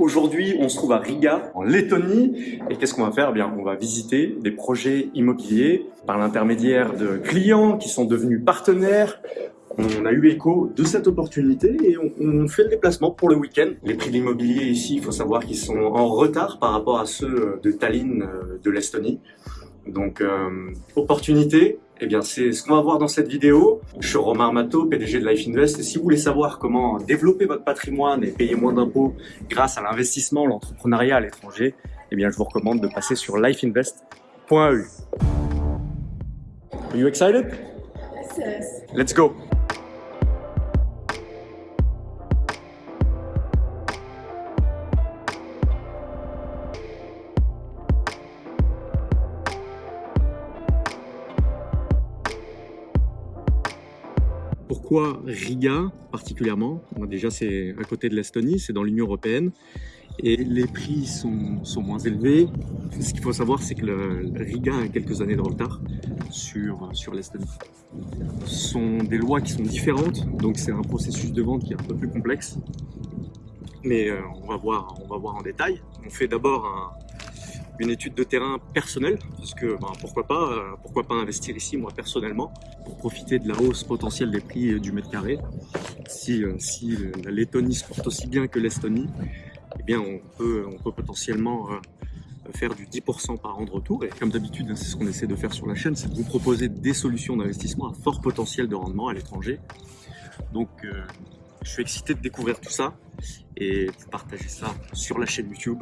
Aujourd'hui, on se trouve à Riga, en Lettonie. Et qu'est-ce qu'on va faire? Eh bien, On va visiter des projets immobiliers par l'intermédiaire de clients qui sont devenus partenaires. On a eu écho de cette opportunité et on, fait le déplacement pour le week-end. Les prix de l'immobilier ici, il faut savoir qu'ils sont en retard par rapport à ceux de Tallinn, euh, de l'Estonie. Donc, euh, opportunité, eh bien, c'est ce qu'on va voir dans cette vidéo. Je suis Romain Armato, PDG de Life Invest. Et si vous voulez savoir comment développer votre patrimoine et payer moins d'impôts grâce à l'investissement, l'entrepreneuriat à l'étranger, eh bien, je vous recommande de passer sur lifeinvest.eu. Are you excited? Yes. Let's go! Pourquoi Riga particulièrement Déjà c'est à côté de l'Estonie, c'est dans l'Union Européenne et les prix sont, moins élevés. Ce qu'il faut savoir c'est que le, Riga a quelques années de retard sur, sur l'Estonie. Ce sont des lois qui sont différentes, donc c'est un processus de vente qui est un peu plus complexe. Mais euh, on, va voir, on va voir en détail. On fait d'abord un, une étude de terrain personnelle, parce que ben, pourquoi pas, euh, pourquoi pas investir ici moi personnellement pour profiter de la hausse potentielle des prix du mètre carré. Si, euh, si la Lettonie se porte aussi bien que l'Estonie, eh bien on peut, on peut potentiellement euh, faire du 10% par an de retour. Et comme d'habitude, hein, c'est ce qu'on essaie de faire sur la chaîne, c'est de vous proposer des solutions d'investissement à fort potentiel de rendement à l'étranger. Donc je suis excité de découvrir tout ça et de partager ça sur la chaîne YouTube.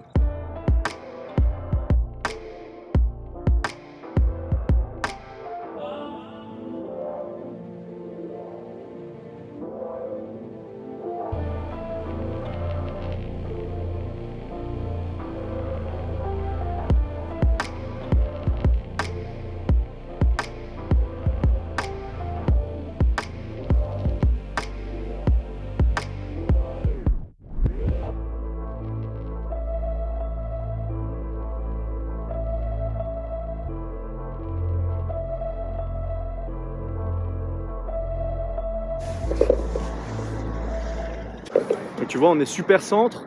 Vois, on est super centre.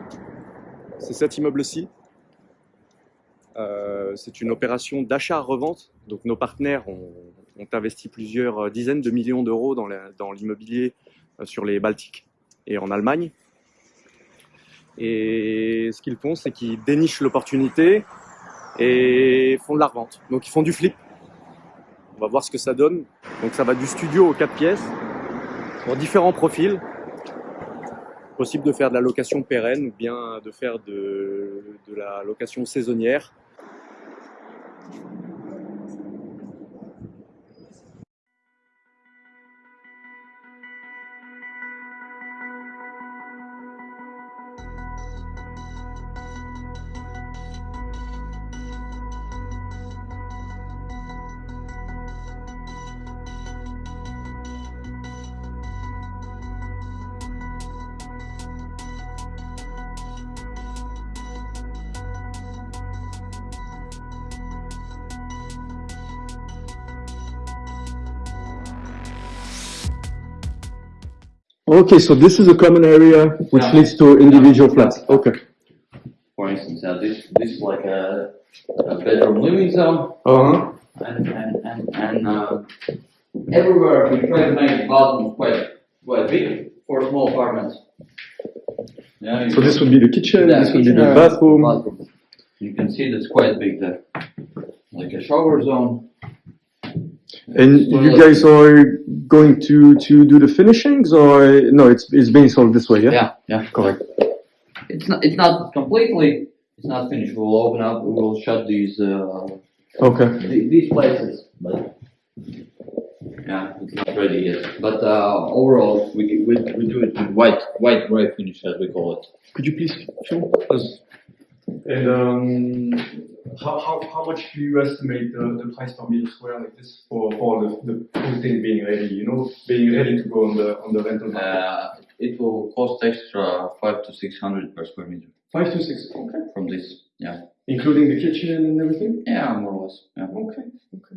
C'est cet immeuble-ci. Euh, c'est une opération d'achat-revente. Donc nos partenaires ont, investi plusieurs dizaines de millions d'euros dans l'immobilier euh, sur les Baltiques et en Allemagne. Et ce qu'ils font, c'est qu'ils dénichent l'opportunité et font de la revente. Donc ils font du flip. On va voir ce que ça donne. Donc ça va du studio aux quatre pièces, pour différents profils possible de faire de la location pérenne ou bien de faire de, la location saisonnière. Okay, so this is a common area which yeah. leads to individual flats. Okay. For instance, uh, this this is like a, a bedroom living zone. Uh huh. And and and, and uh, everywhere we try to make the bathroom quite quite big for small apartments. Yeah. So this would be the kitchen. Yeah, this would be the bathroom. bathroom. You can see that's quite big there, like a shower zone. And you guys are going to to do the finishings, or no? It's it's being sold this way, yeah. Yeah, yeah, correct. It's not it's not completely. It's not finished. We'll open up. We will shut these. Uh, okay. Th these places, but yeah, it's not ready yet. But uh, overall, we, we we do it with white white gray finish as we call it. Could you please show? And um, how, how, how much do you estimate the, the price per meter square like this for, for the, the thing being ready, you know, being ready to go on the on the rental market? Uh, it will cost extra five to six hundred per square meter. Five to six, okay. From this, yeah. Including the kitchen and everything? Yeah, more or less. Yeah. Okay, okay.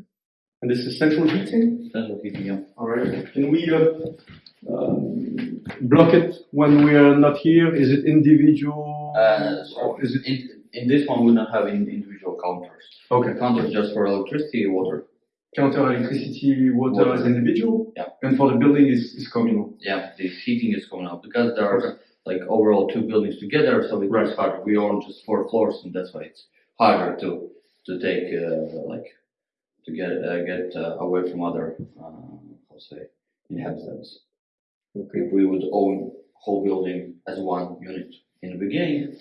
And this is central heating? Central heating, yeah. All right. Can we uh, block it when we are not here? Is it individual Uh, so is it in, in this one, we don't have individual counters. okay? Counters just for electricity, water. Counter electricity, water, Water. as individual, Yeah. and for the building is, is communal. Yeah, the heating is communal because there are like overall two buildings together, so it Right. harder. We own just four floors, and that's why it's harder to to take uh, like to get uh, get uh, away from other uh, to say inhabitants. If we would own whole building as one unit in the beginning,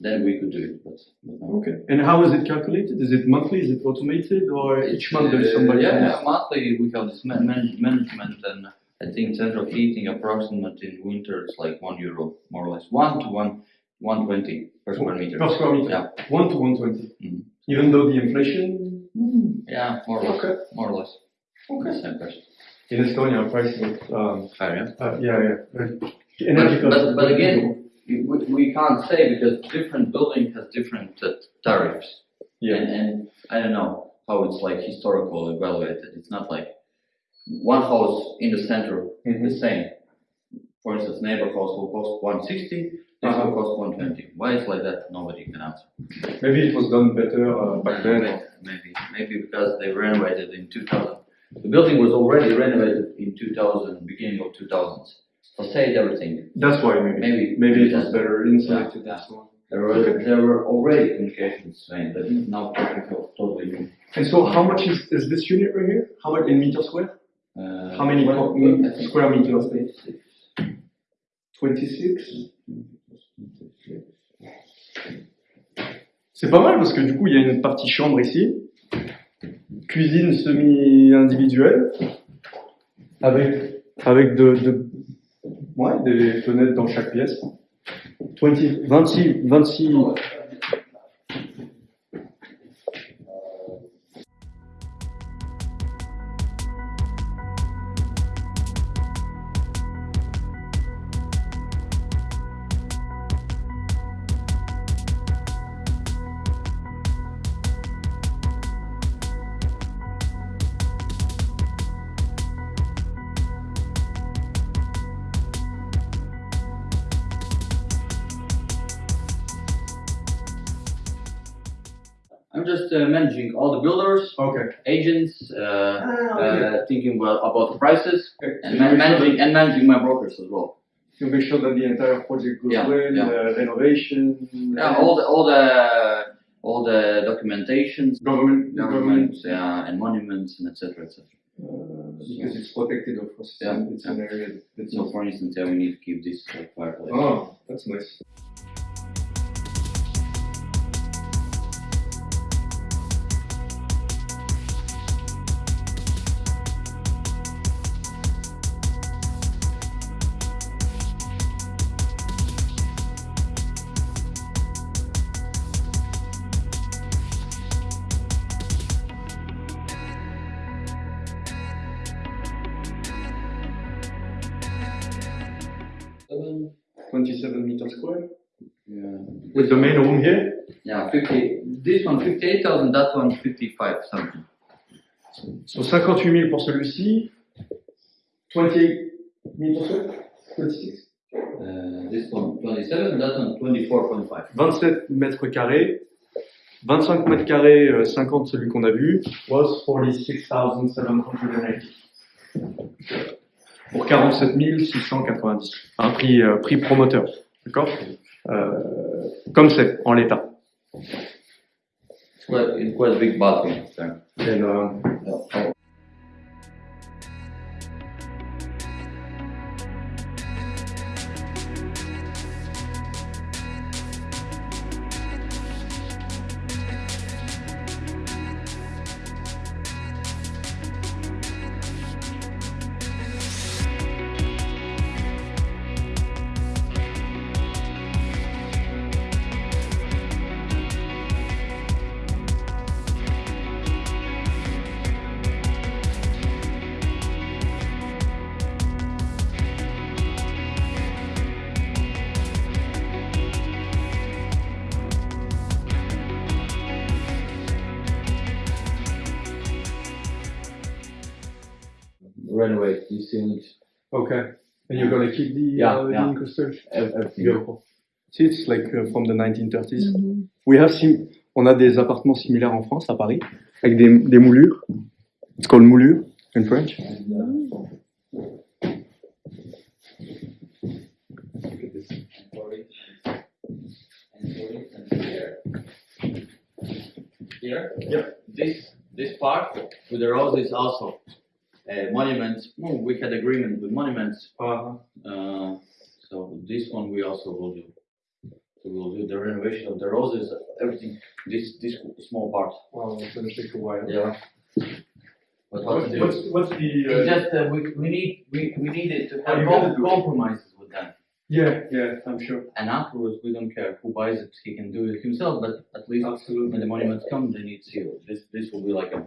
then we could do it. But, but no. Okay. And how is it calculated? Is it monthly? Is it automated? Or each month there's somebody? Uh, yeah, else? yeah, monthly we have this man- manage- management and I think central heating approximate in winter is like one euro more or less one to one one twenty per square meter. Per square meter. Yeah. One to one twenty. Mhm. Even though the inflation. Yeah, more or less. Okay. More or less. Okay. Same price. In Estonia, pricing. Um, Higher, yeah. uh, yeah, yeah. Uh, But, costs. but, but again, we, we can't say because different building has different uh, tariffs. yeah. And, and I don't know how it's like historical evaluated. It's not like one house in the center Mhm. the same. For instance, neighbor house will cost 160, this Uh-huh. will cost 120. Why it's like that? Nobody can answer. Maybe it was done better uh, back then. Maybe, maybe, maybe because they renovated in 2000. The building was already renovated in 2000, beginning of 2000s. Facade, everything. That's why maybe. Maybe, Maybe it was better insulated Yeah, and so. There were, there were already communications saying that now technical, totally new. And so how much is, is this unit right here? How much in meter square? Uh, How many what- co- what- I think square meters? 26. 26 C'est pas mal parce que du coup il y a une partie chambre ici, cuisine semi-individuelle, avec, avec de, de- ouais, des fenêtres dans chaque pièce. 20, 26, 26, managing and managing my brokers as well. To make sure that the entire project goes Yeah, well, yeah. uh, renovation, Yeah, all the all the all the documentations, government, government, yeah, and monuments, and etc. etc. uh, because it's protected of course. Yeah, It's an area that's So, for instance, yeah, we need to keep this uh, fireplace. Oh, that's nice. With the main room here? Yeah, 50. This one 58,000, that one 55 something. So 58 000 pour celui-ci. 28 meters square. 26. Uh, this one 27, that one 24.5. 27 mètres carrés. 25 mètres carrés, euh, 50 celui qu'on a vu, was 46,780. Pour 47 690. Un prix, euh, prix promoteur. D'accord? euh, euh, comme c'est en l'état. Renovate these ceilings. Okay. And you're gonna keep the Yeah, uh, yeah. the incrustation? Everything. Beautiful. See, it's like uh, from the 1930s. We have sim on a des appartements similaires en France, à Paris, avec des, des moulures. It's called moulure in French. Here? Yeah. This, this part with the roses also. Uh, monuments, well, we had agreement with monuments, Uh, uh, so this one we also will do. We will do the renovation of the roses, everything, this, this small part. well, it's gonna take a while. Yeah. But what to What's, what's, what's the? It's Uh, just, uh, we, we need, we, we needed to Oh, have com- compromises with them. yeah, yeah, I'm sure. And afterwards, we don't care who buys it, he can do it himself, but at least Absolutely. when the monuments come, they need seal. This, this will be like a,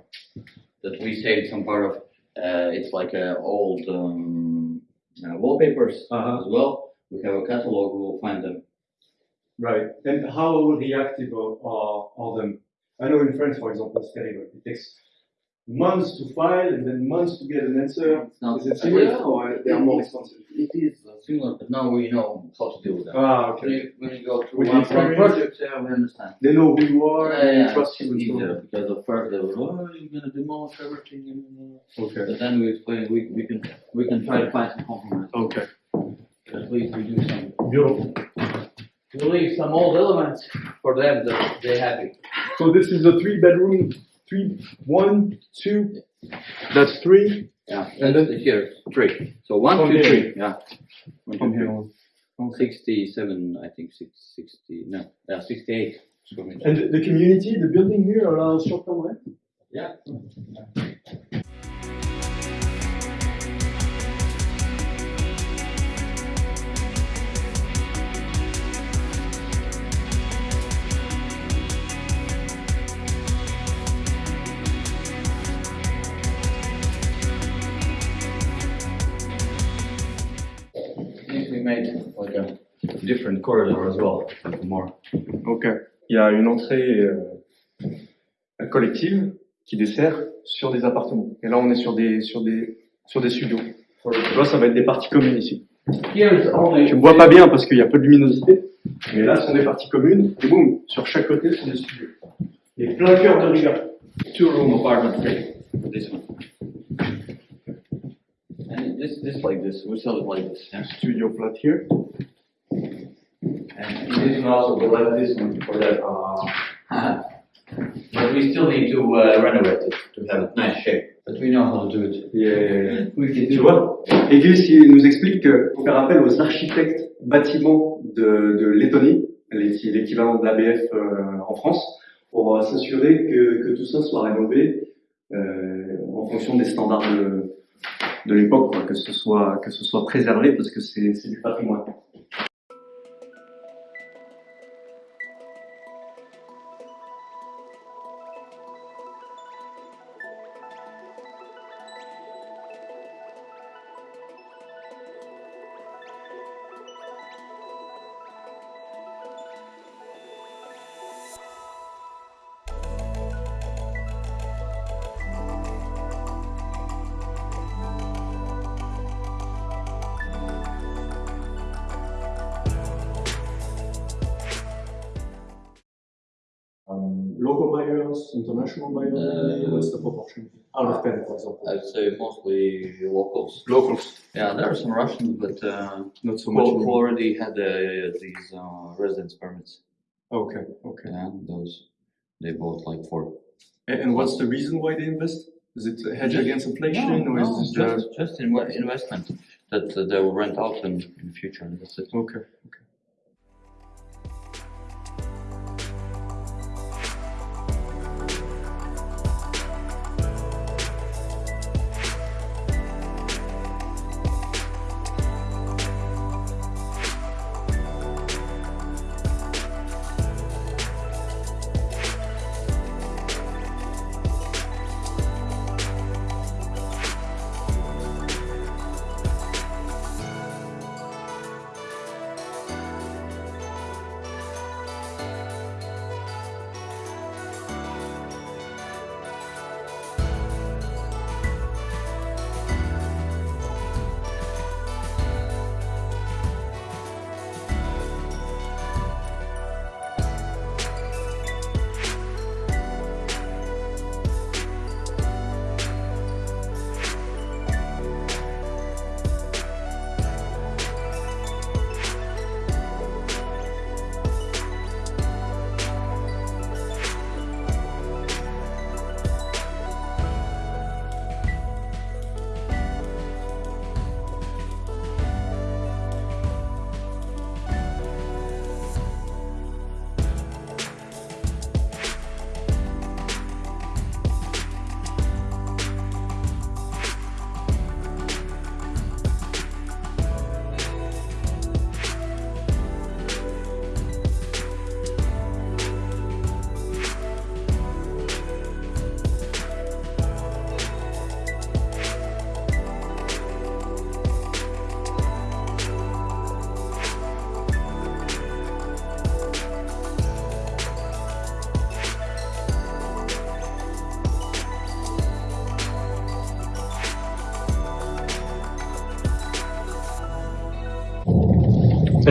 that we saved some part of, uh, it's like a old, um, uh, wallpapers Uh-huh. as well. We have a catalog, we'll find them. Right. And how reactive are, are, are them? I know in France, for example, it's terrible. It takes months to file and then months to get an answer. Not, Is it similar or they are more expensive? It is uh, similar, but now we know how to deal with them. Ah, When okay. you, when you go through one, project, yeah, we understand. They know who you are Yeah, and yeah, trust you easier because at first they were, oh, you're gonna demolish everything and, uh, Okay. but then we explain, we, we can, we can try to find some compromise. Okay. At least we do some, Beautiful. we leave some old elements for them that they're happy. So this is a three bedroom, three, one, two, that's three Yeah, And then- here, three. So one, From two, here. three, yeah. One, from two, here on. Okay. Sixty-seven, I think, six, sixty, no, yeah, sixty-eight. square meters. And the, the community, the building here allows short-term rent? Yeah. If we made like a different corridor as well, like more. Ok. Il y a une entrée euh, collective qui dessert sur des appartements. Et là, on est sur des, sur des, sur des studios. Tu vois, ça va être des parties communes ici. Tu me vois pas bien parce qu'il y a peu de luminosité. Mais là, ce sont des parties communes. Et boum, sur chaque côté, ce sont des studios. Et plein cœur de Riga. two room apartment. This one. This this like this. We sell it like this. Yeah. Studio flat here. And this one also we like this one for that. Uh, but we still need to uh, renovate it to have a nice shape. But we know how to do it. Yeah. We can Tu do vois il nous explique qu'il faut faire appel aux architectes bâtiments de, de Lettonie, l'équi- l'équivalent de l'ABF euh, en France, pour euh, s'assurer que, que tout ça soit rénové euh, en fonction des standards de, l'époque, que ce soit que ce soit préservé parce que c'est du patrimoine. International buyers, Uh, what's the proportion? Out of 10, for example. I'd say mostly locals. Locals, Yeah, there are some Russians, but uh, not so much. who already had uh, these uh, residence permits. Okay, okay. Yeah, those they bought like four. And, and what's the reason why they invest? Is it a hedge against inflation, or is no, this just just in investment that uh, they will rent out in, in the future. That's it. Okay, okay.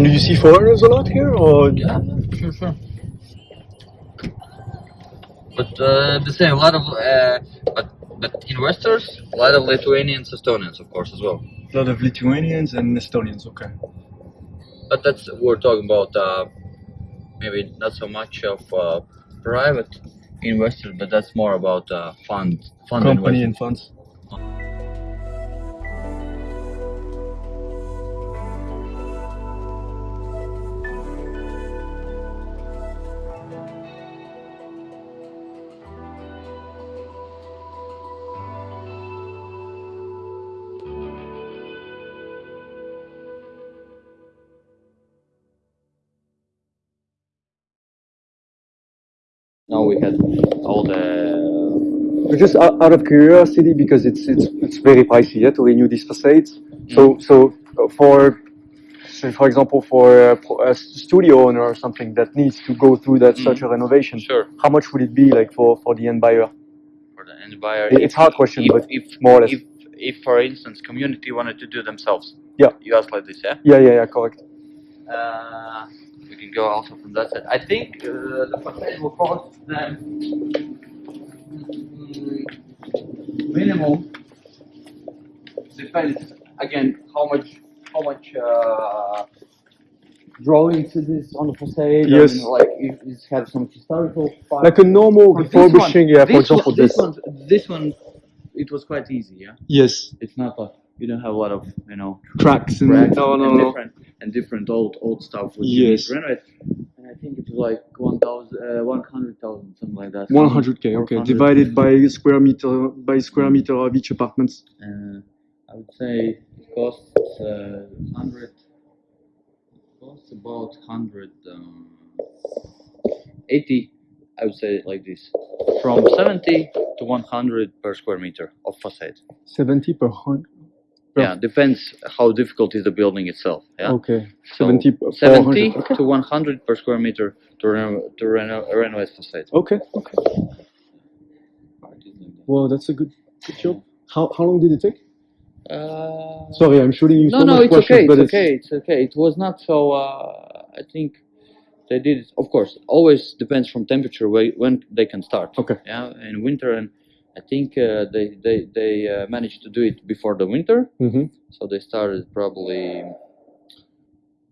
You see foreigners a lot here, or Yeah, sure, sure. But uh, the same, a lot of uh, but but investors, a lot of Lithuanians, Estonians, of course, as well. a lot of Lithuanians and Estonians? Okay. But that's we're talking about uh, maybe not so much of uh, private investors, but that's more about uh, fund fund Company investors. and funds. Just out, of curiosity, because it's it's it's very pricey yeah, to renew these facades. So so uh, for say for example for a, a studio owner or something that needs to go through that such a renovation, sure how much would it be like for for the end buyer? for the end buyer. It- it's hard question, if, but if, more or less. If, if, for instance, community wanted to do themselves. Yeah. You ask like this, yeah. Yeah, yeah, yeah, correct. Uh, we can go also from that side. I think uh, the facade will cost them minimum. Depends again how much how much uh, drawings it is on the facade. Yes. and, like if it has some historical. part. Like a normal For refurbishing, one- yeah, for this example, one, this this. one, this one, it was quite easy. Yeah, Yes, it's not a, you don't have a lot of you know cracks and cracks no, no, and no. different and different old old stuff. Which you need Yes. to renovate. I think it was like one thousand, uh, one hundred thousand, something like that. 100k, okay, 400. divided by square meter by square meter of each apartments. Uh, I would say it costs uh, hundred. Costs about hundred um, eighty. I would say it like this, from seventy to one hundred per square meter of facade. 70 per hundred. Yeah, depends how difficult is the building itself. Yeah. Okay, So 70 70 Okay. to 100 per square meter to, reno- to reno- renovate facade. Okay, okay. Well, that's a good, good job. How, how long did it take? Uh, Sorry, I'm shooting you no, so no, much it's questions, okay. but It's okay. It's okay. It was not so. Uh, I think they did it. Of course, always depends from temperature whe- when they can start. Okay. Yeah, in winter, and I think uh, they they they uh, managed to do it before the winter. Mhm. So they started probably.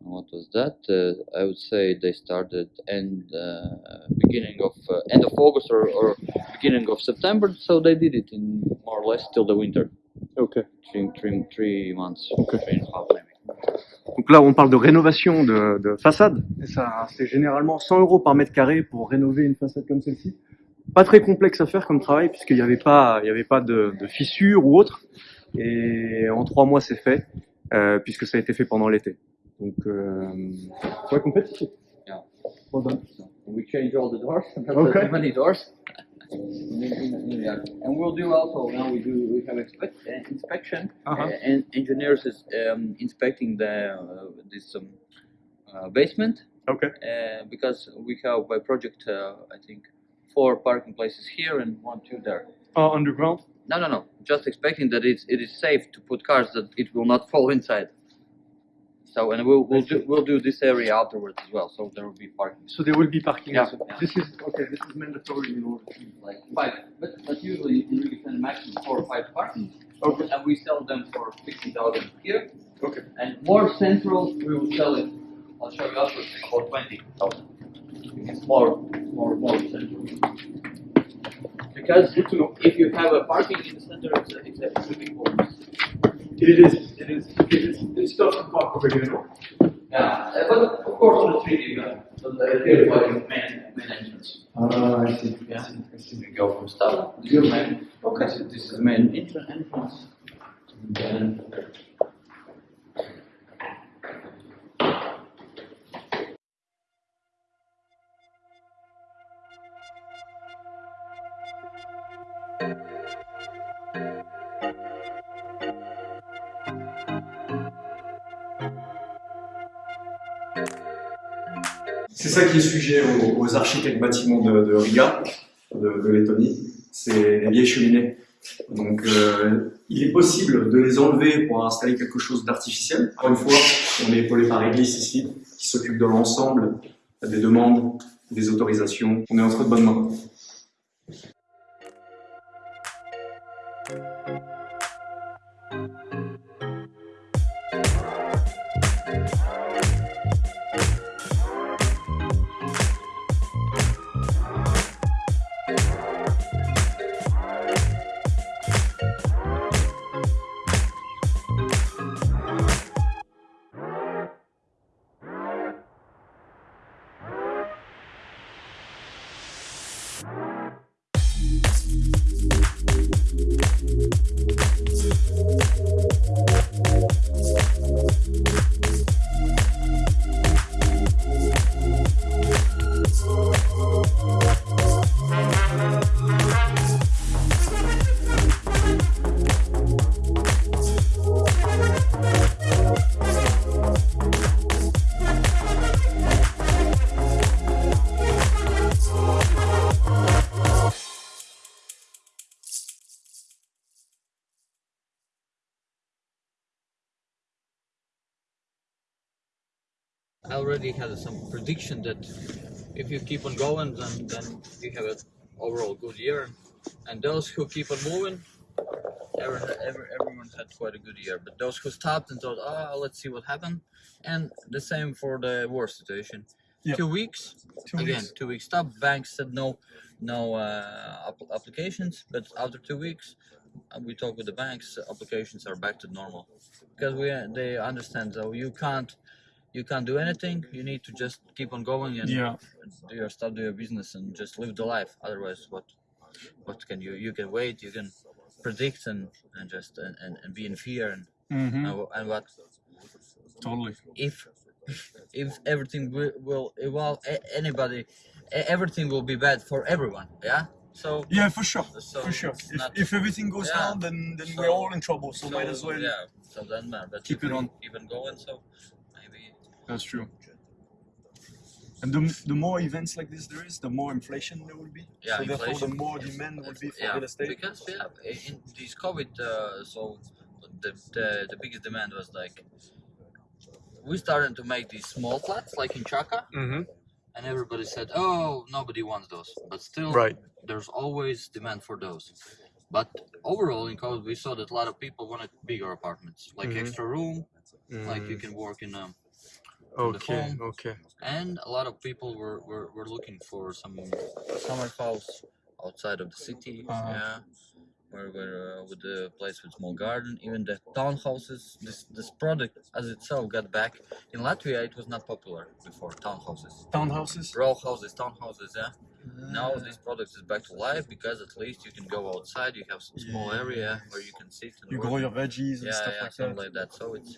What was that? Uh, I would say they started end uh, beginning of uh, end of August or, or beginning of September. So they did it in more or less till the winter, Okay. three three, three months, Okay. three and a half maybe. Donc là, on parle de rénovation de, de façade. Et ça, c'est généralement 100 euros par mètre carré pour rénover une façade comme celle-ci. Pas très complexe à faire comme travail puisqu'il n'y avait pas, il y avait pas de, de fissures ou autre. Et en trois mois, c'est fait euh, puisque ça a été fait pendant l'été. Donc, euh, ouais, compétitif. Yeah. Well done. We change all the doors. That's Okay. many doors. And we'll do also now we do we have expect, uh, inspection Uh-huh. uh, and engineers is um, inspecting the uh, this um, uh, basement Okay. uh, because we have by project uh, I think four parking places here and one two there. Uh, underground. No, no, no. Just expecting that it's it is safe to put cars that it will not fall inside. So and we'll we'll do we'll do this area afterwards as well. So there will be parking. So there will be parking. Yeah. also. This is okay. This is mandatory in order. to... like five, but, but usually you can Center maximum four or five parking. Okay. And we sell them for fifty thousand here, Okay. and more central we will sell it. I'll show you after for twenty thousand. It's more, more, more central. Because if you have a parking in the center, it's a, it's a, it's a big bonus. It is. It is. It is. It's tough to park over here. Yeah, uh, but of course on the street you got, so the here is like the main, main entrance. Ah, I see. Yeah, we go from start. This is main. Okay. This is, this is the main entrance. entrance. And then ça qui est sujet aux, aux architectes bâtiments de, Riga, de, Lettonie, c'est les vieilles cheminées. Donc, euh, il est possible de les enlever pour installer quelque chose d'artificiel. Encore une fois, on est épaulé par Eglis ici, qui s'occupe de l'ensemble des demandes, des autorisations. On est entre de bonnes mains. Already had some prediction that if you keep on going, then then you have an overall good year. And those who keep on moving, every, every, everyone had quite a good year. But those who stopped and thought, oh, let's see what happened, and the same for the war situation. Yep. Two weeks, Two again, weeks. two weeks stop. Banks said no, no uh, applications. But after two weeks, uh, we talk with the banks. Applications are back to normal because we they understand. So you can't you can't do anything. You need to just keep on going and Yeah. do your stuff, do your business and just live the life. Otherwise, what what can you you can wait, you can predict and and just and, and, and be in fear and Mm-hmm. and, and what Totally. if if everything will, will well anybody everything will be bad for everyone. Yeah. So Yeah, for sure, So for sure. If, not- if everything goes Yeah. down, then then So- we're all in trouble. So, might as well. yeah. So then man, but keep it on. even going. So That's true. And the, the more events like this there is, the more inflation there will be. Yeah, so therefore, the inflation. more demand will be for yeah, real estate. because yeah, in this COVID, uh, so the, the the biggest demand was like we started to make these small flats like in Chaka, Mm-hmm. and everybody said, "Oh, nobody wants those," but still, Right. there's always demand for those. But overall, in COVID, we saw that a lot of people wanted bigger apartments, like Mhm. extra room, like you can work in um, the Okay. Okay. and a lot of people were, were, were looking for some summer house outside of the city Uh-huh. yeah where, where uh, with the place with small garden even the townhouses this this product as itself got back in latvia it was not popular before townhouses Townhouses. row houses townhouses yeah now this product is back to life because at least you can go outside you have some small Yeah. area where you can sit and You work. grow your veggies and yeah stuff yeah like something that. like that so it's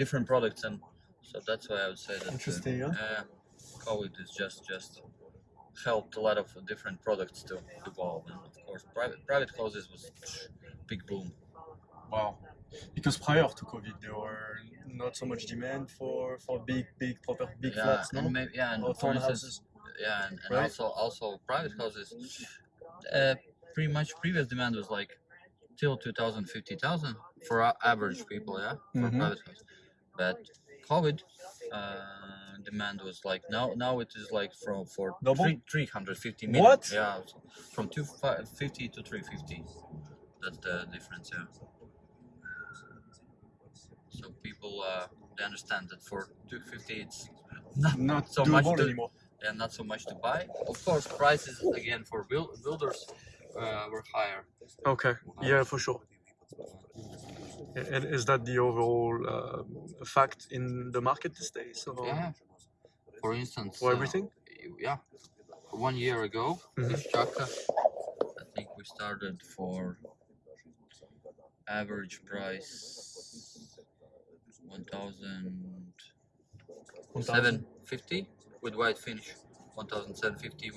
different products and so that's why i would say that uh, yeah. uh, COVID is just just helped a lot of different products to evolve, and of course, private private houses was big boom. Wow. Because prior to COVID, there were not so much demand for for big big proper big yeah, flats, no? and maybe, yeah, and Or for instance, yeah, and, and Right. also also private houses. Uh, pretty much previous demand was like till 2000, 50,000 for average people, yeah, for Mhm. private house. But COVID. Uh, demand was like now now it is like from for Double? three, 350 million What? yeah from 250 to 350 that's the difference yeah so people uh, they understand that for 250 it's not Not so much to- anymore. and not so much to buy of course prices again for build, builders uh, were higher Okay. Yeah, for sure. And is that the overall uh, fact in the market these days? Or yeah for instance For uh, everything? yeah one year ago Mhm. this chaka i think we started for average price 1750 with white finish 1750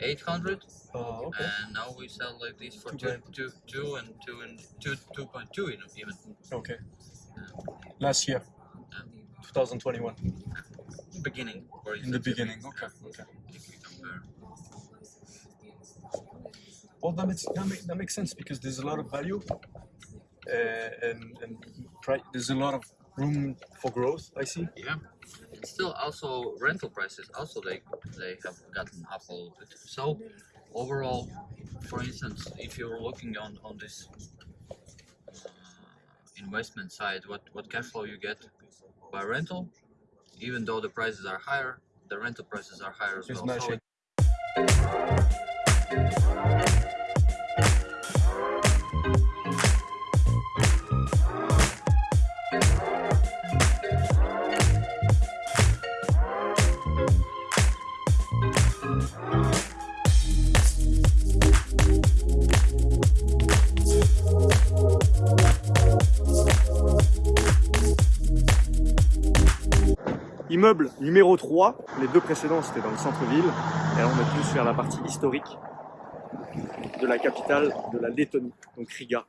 1800 Oh, okay. and now we sell like this for Two two, two, two and two and two, 2.2 even even Okay. Last year, 2021, beginning in the instance, if we- beginning. Okay. Okay. if we compare. Well, that makes, that, make, that makes sense because there's a lot of value uh, and, and there's a lot of room for growth, I see. Yeah, and still also rental prices also they they have gotten up a little bit. So overall, for instance, if you're looking on on this uh, investment side, what what cash flow you get by rental, even though the prices are higher, the rental prices are higher as It's well. Immeuble numéro 3, les deux précédents c'était dans le centre-ville, et là on est plus vers la partie historique de la capitale de la Lettonie, donc Riga.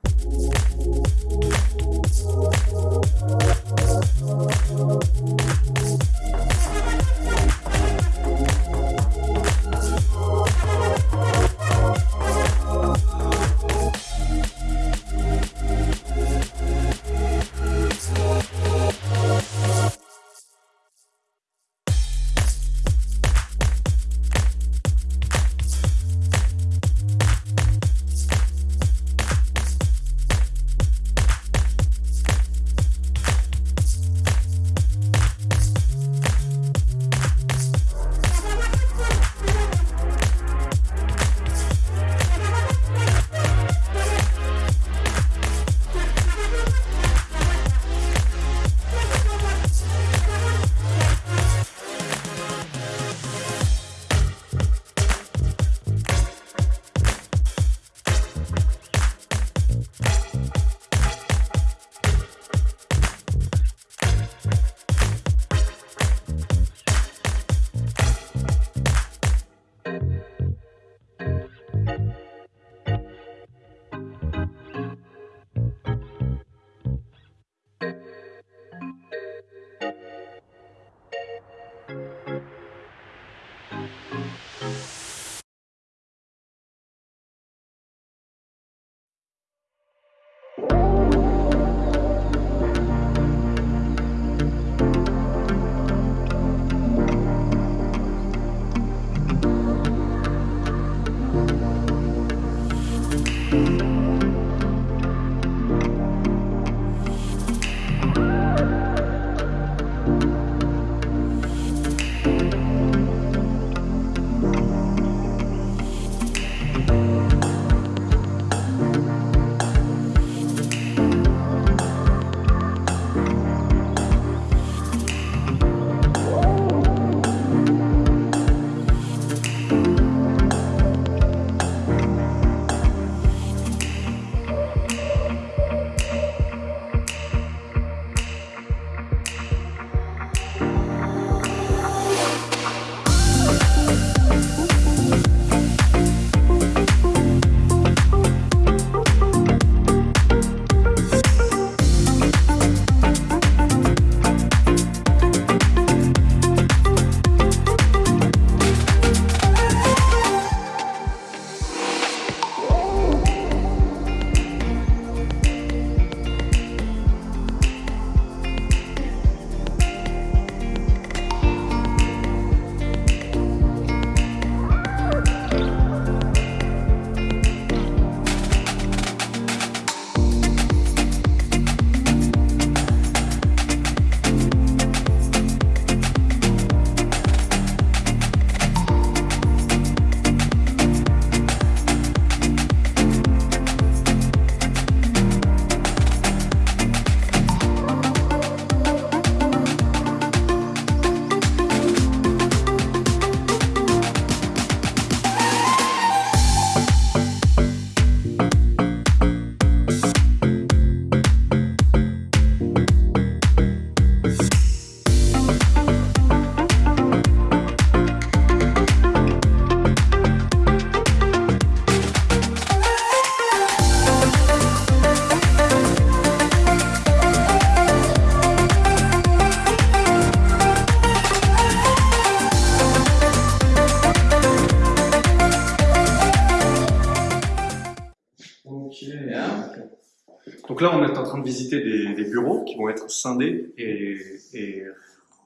Donc là, on est en train de visiter des, bureaux qui vont être scindés et,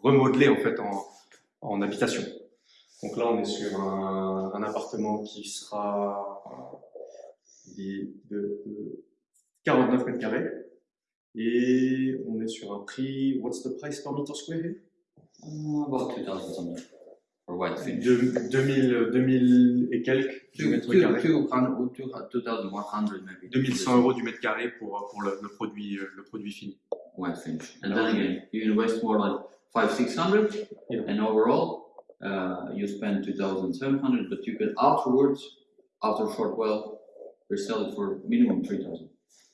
remodelés en fait en, habitation. Donc là, on est sur un, appartement qui sera de, de 49 mètres carrés et on est sur un prix. What's the price per meter square? About 2000 for white finish. De- 2000, 2000 et quelques du mètre carré. 200, 2100 maybe. 2100 euros du mètre carré pour, pour le, le produit, euh, le produit fini. white finish. And then again, you invest more like five, six hundred, Yeah. and overall, uh, you spend two thousand seven hundred, but you can afterwards, after a short while, resell it for minimum three thousand.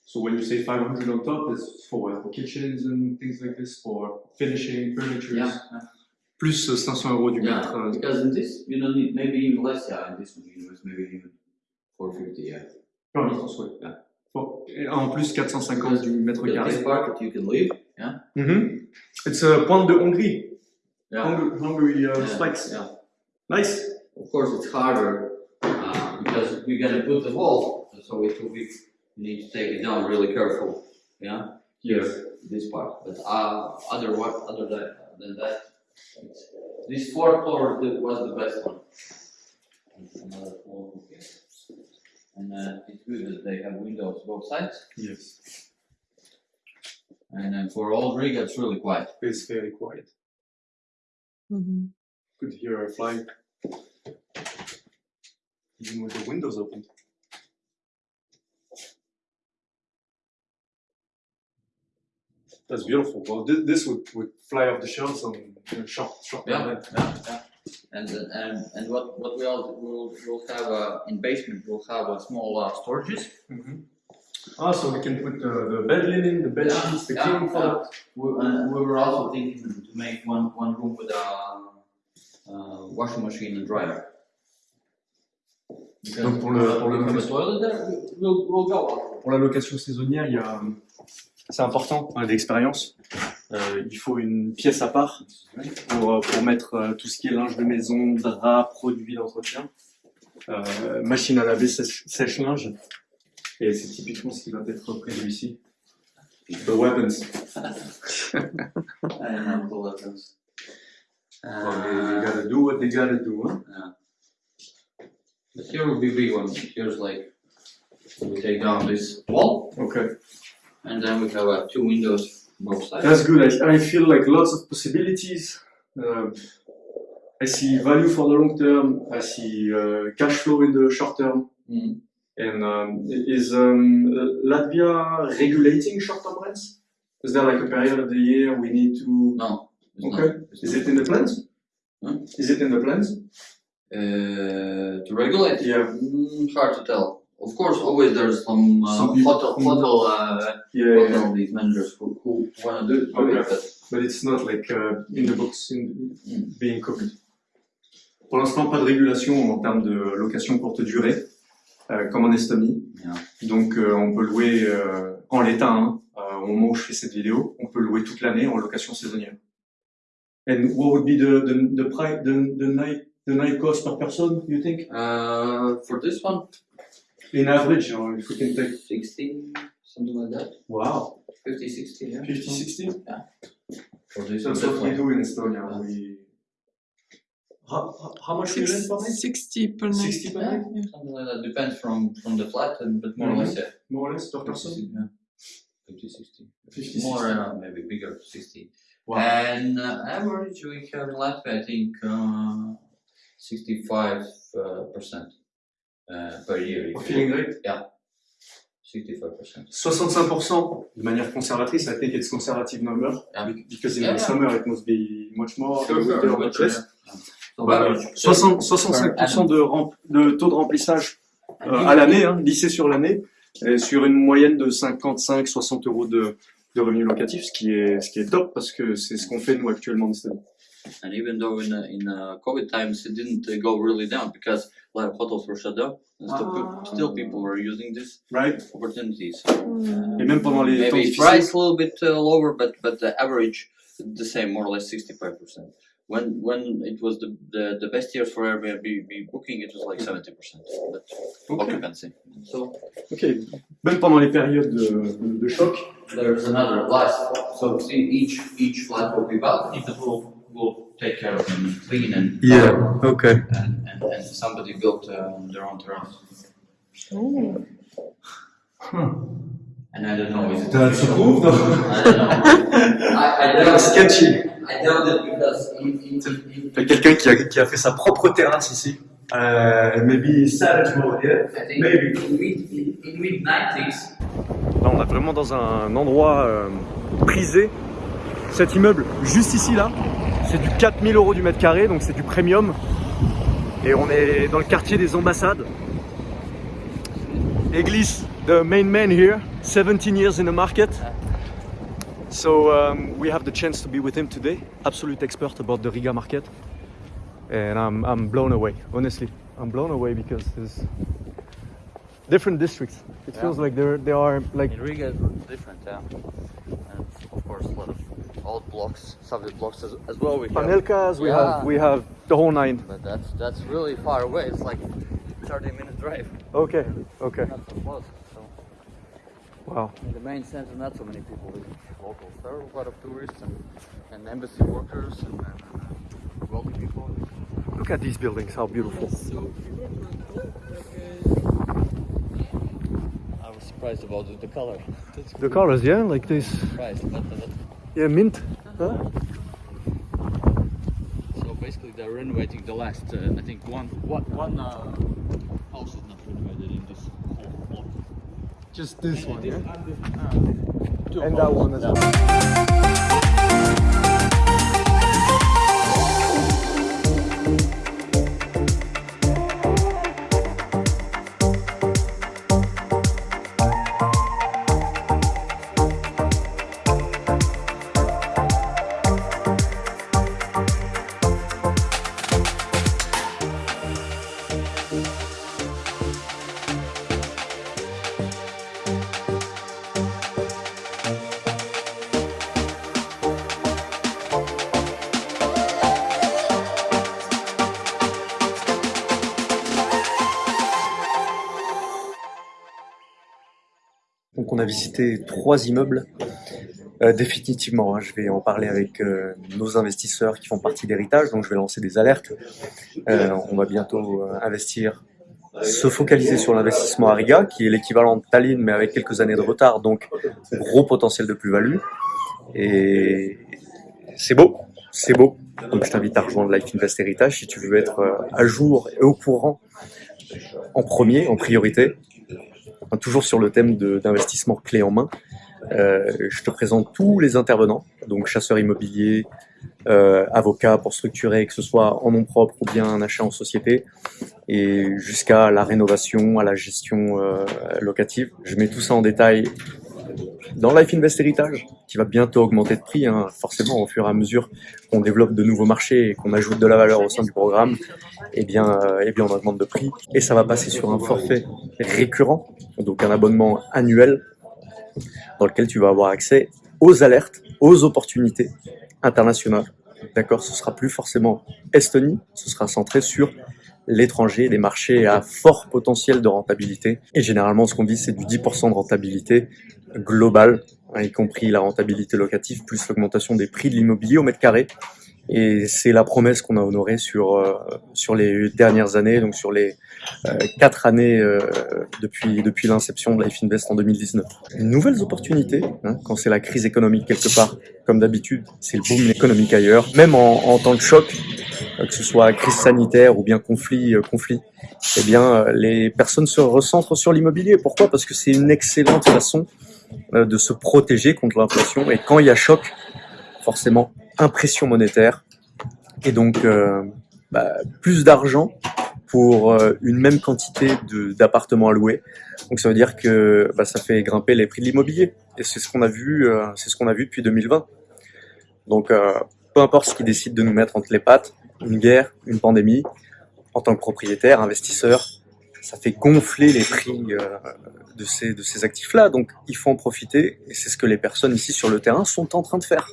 So when you say 500 on top, is for, for kitchens and things like this, for finishing, furniture, Yeah, plus euh, 500 euros du yeah. mètre. euh, Because in this, you don't need maybe even less. Yeah, in this one you invest maybe even four fifty. Yeah. per mètre, ouais. Yeah. Et en plus 450 du mètre Because carré. this part you can leave. Yeah. Mhm. It's a pointe de Hongrie. Yeah. Hungary, Hungary uh, Yeah, spikes. yeah. Nice. Of course, it's harder uh, because we're gonna put the wall, so it will be. You need to take it down really careful. Yeah. Here, this part, but uh, other what other than that, it's, this four floor was the best one. And Another floor. okay. And uh, it's good that they have windows both sides, Yes. and then for old rig, it's really quiet. It's very quiet. Could hear a fly. Even with the windows open. That's beautiful. Well, this, this would, would fly off the shelves on in a short, short Yeah, yeah, yeah. And uh, and and what what we all will will have uh, in basement we'll have a small uh, storages. Mhm. Ah, so we can put the, the bed linen, the bed Yeah, sheets, the yeah, cleaning yeah. product. We, and we were also thinking to make one one room with a uh, washing machine and dryer. Because Donc pour le- pour le- we have a toilet there, we'll we'll go. Pour la location saisonnière, il y a, c'est important, d'expérience. Euh, il faut une pièce à part pour, euh, pour mettre euh, tout ce qui est linge de maison, draps, produits d'entretien, euh, machine à laver, sèche- sèche-linge. Et c'est typiquement ce qui va être prévu ici. The weapons. And the weapons. Well, they, they gotta do what they gotta do, hein. But here will be big one. Here's like we take down this wall Okay. And then we have uh, two windows both sides. That's good. I, I feel like lots of possibilities. Um, I see value for the long term. I see uh, cash flow in the short term. Mm. And um, is um, Latvia regulating short-term rents? Is there like a period of the year we need to? No. Okay. Is it in the plans? Huh? Is it in the plans? Uh, to regulate? Yeah. Mm, hard to tell. Of course, always there's some, uh, Some hotel, hotel, uh, Yeah, yeah, yeah. hotel these managers who, who wanna do it, Okay. but But it's not like uh, in the books, in, Mm. being cooked. Pour l'instant, pas de régulation en termes de location courte durée, euh, comme en Estonie. Yeah. Donc, euh, on peut louer euh, en l'état, hein, euh, au moment où je fais cette vidéo, on peut louer toute l'année en location saisonnière. And what would be the the the price the the night the night cost per person? You think? uh, for this one, In average, uh, if we can take. 60, something like that. Wow. 50, 60, yeah. 50, 60? For this one, That's what we definitely. do in Estonia. We. How, how- how much do you rent per night? 60 per night. 60 per night? Yeah. Something like that, depends from, from the flat, and, but more or less, yeah. More or less per person? 50, yeah. 50, 60. 50, More, 60. uh, maybe bigger, 60. Wow. And uh, average we have in Latvia, I think, uh, 65 uh, percent uh, per year. For filling rate? 65 percent. 65% de manière conservatrice, I think it's conservative number. Yeah. be- Because in Yeah, the yeah. summer it must be much more. Sure, the sure, winter sure, much less. yeah. So Bah, average. 60 65% de, rem- de taux de remplissage euh, à l'année, hein, lissé sur l'année, sur une moyenne de 55-60 euros de, de revenus locatifs, ce qui est, ce qui est top parce que c'est ce qu'on fait nous actuellement en Estonie. And even though in uh, in uh, COVID times it didn't go really down because a lot of hotels were shut down, and still, pe- ah. still people were using this Right? opportunities. Et même pendant les temps Maybe difficiles. price a little bit uh, lower, but but the average the same, more or less 65 percent. when when it was the the, the best years for Airbnb booking, it was like seventy percent occupancy. So Ok. Même pendant les périodes de, de, de choc. there's another advice. So see, each each flat will be balcony that will will take care of them, clean and Ok. and, and, and somebody built uh, their own terrace. And I don't know. Is it That's official? though. I don't know. I, I doubt Sketchy. I doubt it because in, in, quelqu'un qui a, qui a fait sa propre terrasse ici. Euh, maybe Savage mode, yeah? I think Maybe. in mid in, in mid nineties. Là, on est vraiment dans un endroit euh, prisé. Cet immeuble, juste ici, là, c'est du 4000 euros du mètre carré, donc c'est du premium. Et on est dans le quartier des ambassades. Église, the main man here, 17 years in the market. So um, we have the chance to be with him today, absolute expert about the Riga market. And I'm, I'm blown away, honestly. I'm blown away because different districts. It feels like there, there are like In Riga, different, yeah. And of course, a lot of old blocks, Soviet blocks as, as well. We have. We Yeah. have we have the whole nine. But that's that's really far away. It's like 30 minute drive. Okay, okay. Not so close. So Wow. in the main center, not so many people visit locals. There are a lot of tourists and, and embassy workers and, and, and wealthy people. Look at these buildings, how beautiful. Surprised about the, the color. The colors, yeah, like this. surprised. But, but, Yeah, mint. Huh? so basically, they're renovating the last. Uh, I think one one one uh, house is not renovated in this whole block. Just this one, This yeah. and this, uh, And that one as well. Trois immeubles. Euh, définitivement, hein, je vais en parler avec euh, nos investisseurs qui font partie d'héritage, donc je vais lancer des alertes. Euh, on va bientôt investir, se focaliser sur l'investissement à Riga, qui est l'équivalent de Tallinn, mais avec quelques années de retard, donc gros potentiel de plus-value. Et c'est beau, c'est beau. Donc je t'invite à rejoindre Life Invest Heritage si tu veux être à jour et au courant en premier, en priorité, Toujours sur le thème d'investissement clé en main. Euh, je te présente tous les intervenants, donc chasseurs immobiliers, euh, avocats pour structurer, que ce soit en nom propre ou bien un achat en société, et jusqu'à la rénovation, à la gestion euh, locative. Je mets tout ça en détail dans Life Invest Heritage, qui va bientôt augmenter de prix, hein, forcément au fur et à mesure qu'on développe de nouveaux marchés et qu'on ajoute de la valeur au sein du programme, eh bien, euh, eh bien on augmente de prix. Et ça va passer sur un forfait récurrent, donc un abonnement annuel dans lequel tu vas avoir accès aux alertes, aux opportunités internationales. D'accord? Ce sera plus forcément Estonie, ce sera centré sur l'étranger, des marchés à fort potentiel de rentabilité. Et généralement, ce qu'on dit, c'est du 10% de rentabilité globale, hein, y compris la rentabilité locative, plus l'augmentation des prix de l'immobilier au mètre carré. Et c'est la promesse qu'on a honorée sur, euh, sur les dernières années, donc sur les euh, quatre années euh, depuis, depuis l'inception de Life Invest en 2019. Nouvelles opportunités, hein, quand c'est la crise économique quelque part, comme d'habitude, c'est le boom économique ailleurs, même en, en temps de choc, que ce soit crise sanitaire ou bien conflit, euh, conflit, eh bien, euh, les personnes se recentrent sur l'immobilier. Pourquoi? Parce que c'est une excellente façon euh, de se protéger contre l'inflation. Et quand il y a choc, forcément, impression monétaire. Et donc, euh, bah, plus d'argent pour euh, une même quantité d'appartements à louer. Donc ça veut dire que bah, ça fait grimper les prix de l'immobilier. Et c'est ce qu'on a vu, euh, c'est ce qu'on a vu depuis 2020. Donc euh, peu importe ce qui décide de nous mettre entre les pattes, une guerre, une pandémie, en tant que propriétaire, investisseur, ça fait gonfler les prix euh, de ces, de ces actifs-là. Donc il faut en profiter et c'est ce que les personnes ici sur le terrain sont en train de faire.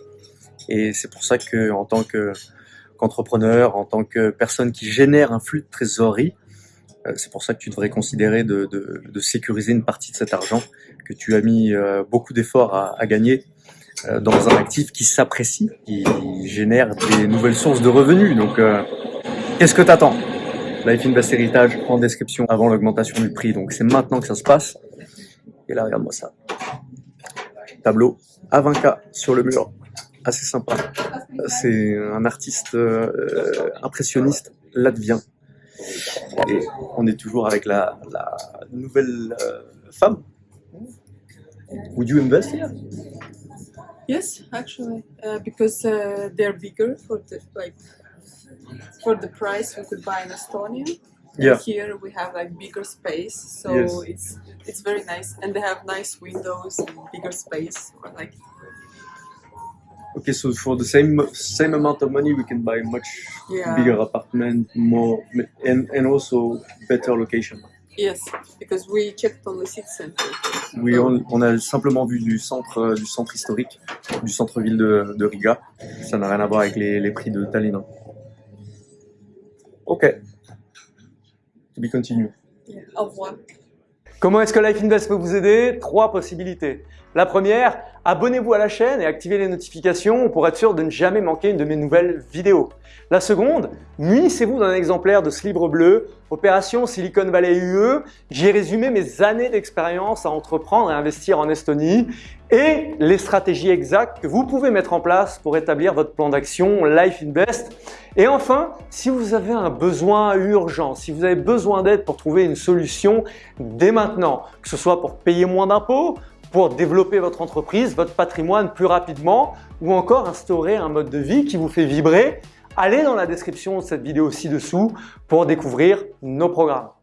Et c'est pour ça que en tant que qu'entrepreneur, en tant que personne qui génère un flux de trésorerie. Euh, c'est pour ça que tu devrais considérer de, de, de, sécuriser une partie de cet argent que tu as mis euh, beaucoup d'efforts à, à, gagner dans un actif qui s'apprécie, qui génère des nouvelles sources de revenus. Donc, qu'est-ce que tu attends Life Invest Heritage en description avant l'augmentation du prix. Donc, c'est maintenant que ça se passe. Et là, regarde-moi ça. Tableau à 20K sur le mur. Assez sympa. C'est un artiste euh, impressionniste latvien. Et on est toujours avec la, la nouvelle euh, femme. Would you invest? here? Yes, actually, uh, because uh, they're bigger for the like for the price we could buy in Estonia. Yeah. Here we have like bigger space, so Yes. it's it's very nice, and they have nice windows and bigger space. Or like Okay, so for the same same amount of money, we can buy much yeah, bigger apartment, more, and and also better location. Yes, because we checked on the city center. Oui, on, on a simplement vu du centre, euh, du centre historique, du centre-ville de, de Riga. Ça n'a rien à voir avec les, les prix de Tallinn. Ok. To be continued. Yeah. Au revoir. Comment est-ce que Life Invest peut vous aider? Trois possibilités. La première, abonnez-vous à la chaîne et activez les notifications pour être sûr de ne jamais manquer une de mes nouvelles vidéos. La seconde, munissez-vous d'un exemplaire de ce livre bleu, Opération Silicon Valley UE. J'y ai résumé mes années d'expérience à entreprendre et investir en Estonie et les stratégies exactes que vous pouvez mettre en place pour établir votre plan d'action Life Invest. Et enfin, si vous avez un besoin urgent, si vous avez besoin d'aide pour trouver une solution dès maintenant, que ce soit pour payer moins d'impôts, pour développer votre entreprise, votre patrimoine plus rapidement ou encore instaurer un mode de vie qui vous fait vibrer, allez dans la description de cette vidéo ci-dessous pour découvrir nos programmes.